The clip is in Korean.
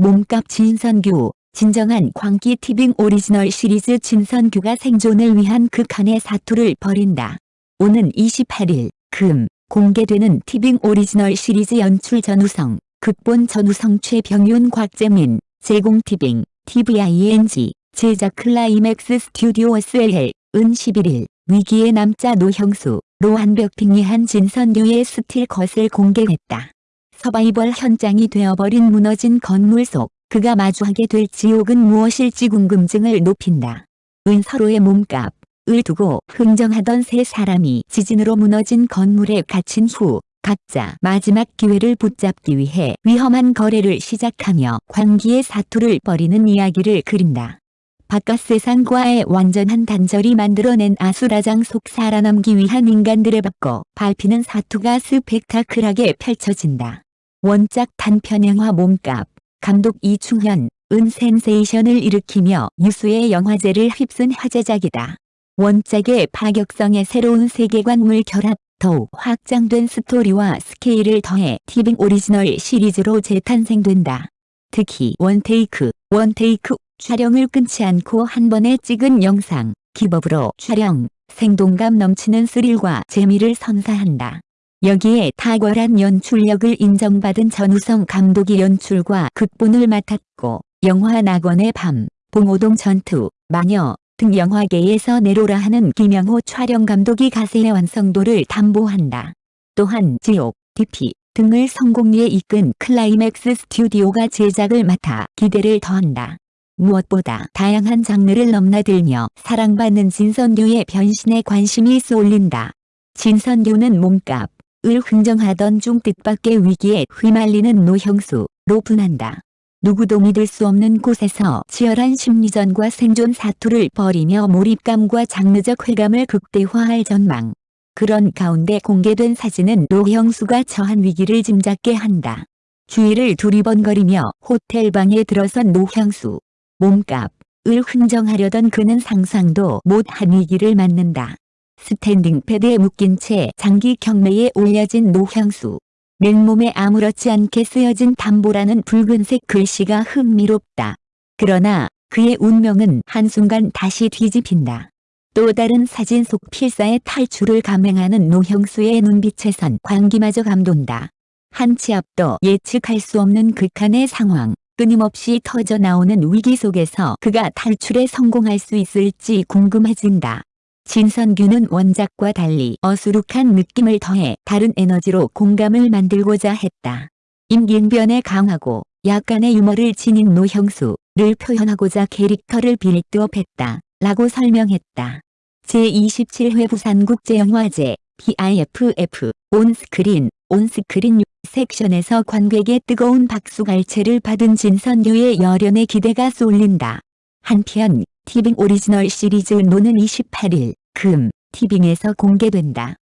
몸값 진선규, 진정한 광기 티빙 오리지널 시리즈 진선규가 생존을 위한 극한의 사투를 벌인다. 오는 28일, 금, 공개되는 티빙 오리지널 시리즈 연출 전우성, 극본 전우성 최병윤 곽재민, 제공 티빙, TVING, 제작 클라이맥스 스튜디오스 SLL, 은 11일, 위기의 남자 노형수, 로 완벽 빙의한 진선규의 스틸 컷을 공개했다. 서바이벌 현장이 되어버린 무너진 건물 속 그가 마주하게 될 지옥은 무엇일지 궁금증을 높인다. 은 서로의 몸값, 을 두고 흥정하던 세 사람이 지진으로 무너진 건물에 갇힌 후 각자 마지막 기회를 붙잡기 위해 위험한 거래를 시작하며 광기의 사투를 벌이는 이야기를 그린다. 바깥 세상과의 완전한 단절이 만들어낸 아수라장 속 살아남기 위한 인간들의 받고 밟히는 사투가 스펙타클하게 펼쳐진다. 원작 단편 영화 몸값, 감독 이충현, 은 센세이션을 일으키며 유수의 영화제를 휩쓴 화제작이다. 원작의 파격성에 새로운 세계관을 결합, 더욱 확장된 스토리와 스케일을 더해 티빙 오리지널 시리즈로 재탄생된다. 특히 원테이크, 원테이크 촬영을 끊지 않고 한 번에 찍은 영상, 기법으로 촬영, 생동감 넘치는 스릴과 재미를 선사한다. 여기에 탁월한 연출력을 인정받은 전우성 감독이 연출과 극본을 맡았고 영화 낙원의 밤, 봉오동 전투, 마녀 등 영화계에서 내로라 하는 김영호 촬영 감독이 가세해 완성도를 담보한다. 또한 지옥, DP 등을 성공리에 이끈 클라이맥스 스튜디오가 제작을 맡아 기대를 더한다. 무엇보다 다양한 장르를 넘나들며 사랑받는 진선규의 변신에 관심이 쏠린다. 진선규는 몸값, 을 흥정하던 중 뜻밖의 위기에 휘말리는 노형수로 분한다. 누구도 믿을 수 없는 곳에서 치열한 심리전과 생존 사투를 벌이며 몰입감과 장르적 쾌감을 극대화할 전망. 그런 가운데 공개된 사진은 노형수가 처한 위기를 짐작게 한다. 주위를 두리번거리며 호텔방에 들어선 노형수. 몸값, 을 흥정하려던 그는 상상도 못한 위기를 맞는다. 스탠딩 베드에 묶인 채 장기 경매에 올려진 노형수. 맨몸에 아무렇지 않게 쓰여진 담보라는 붉은색 글씨가 흥미롭다. 그러나 그의 운명은 한순간 다시 뒤집힌다. 또 다른 사진 속 필사의 탈출을 감행하는 노형수의 눈빛에선 광기마저 감돈다. 한치 앞도 예측할 수 없는 극한의 상황, 끊임없이 터져나오는 위기 속에서 그가 탈출에 성공할 수 있을지 궁금해진다. 진선규는 원작과 달리 어수룩한 느낌을 더해 다른 에너지로 공감을 만들고자 했다. 임긴변에 강하고 약간의 유머를 지닌 노형수를 표현하고자 캐릭터를 빌드업했다. 라고 설명했다. 제27회 부산국제영화제 BIFF 온스크린 온스크린 섹션에서 관객의 뜨거운 박수갈채를 받은 진선규의 열연의 기대가 쏠린다. 한편 티빙 오리지널 시리즈 노는 28일 금 티빙에서 공개된다.